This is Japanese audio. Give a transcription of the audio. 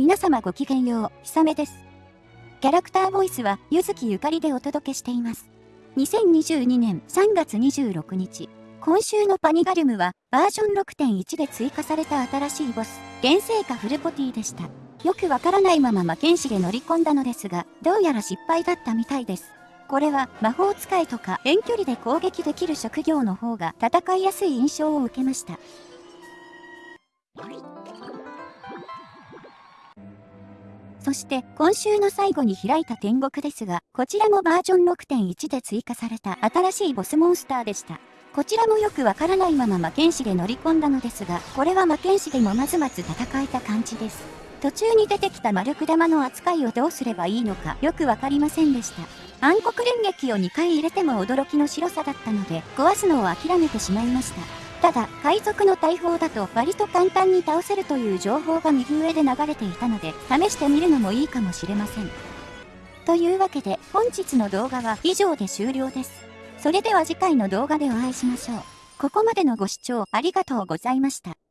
皆様ごきげんよう、ひさめです。キャラクターボイスは、ゆずきゆかりでお届けしています。2022年3月26日、今週のパニガルムは、バージョン6.1で追加された新しいボス、原生化フルポティでした。よくわからないまま魔剣士で乗り込んだのですが、どうやら失敗だったみたいです。これは魔法使いとか遠距離で攻撃できる職業の方が戦いやすい印象を受けました。そして今週の最後に開いた天国ですが、こちらもバージョン6.1で追加された新しいボスモンスターでした。こちらもよくわからないまま魔剣士で乗り込んだのですが、これは魔剣士でもまずまず戦えた感じです。途中に出てきた丸く玉の扱いをどうすればいいのかよくわかりませんでした。暗黒連撃を2回入れても驚きの白さだったので、壊すのを諦めてしまいました。ただ、海賊の大砲だと割と簡単に倒せるという情報が右上で流れていたので、試してみるのもいいかもしれません。というわけで、本日の動画は以上で終了です。それでは次回の動画でお会いしましょう。ここまでのご視聴ありがとうございました。